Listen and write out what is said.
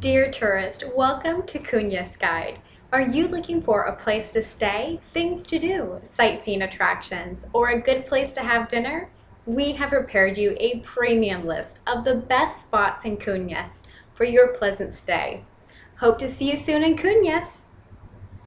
Dear tourist, welcome to Cunyas Guide. Are you looking for a place to stay, things to do, sightseeing attractions, or a good place to have dinner? We have prepared you a premium list of the best spots in Cunyas for your pleasant stay. Hope to see you soon in Cunyas!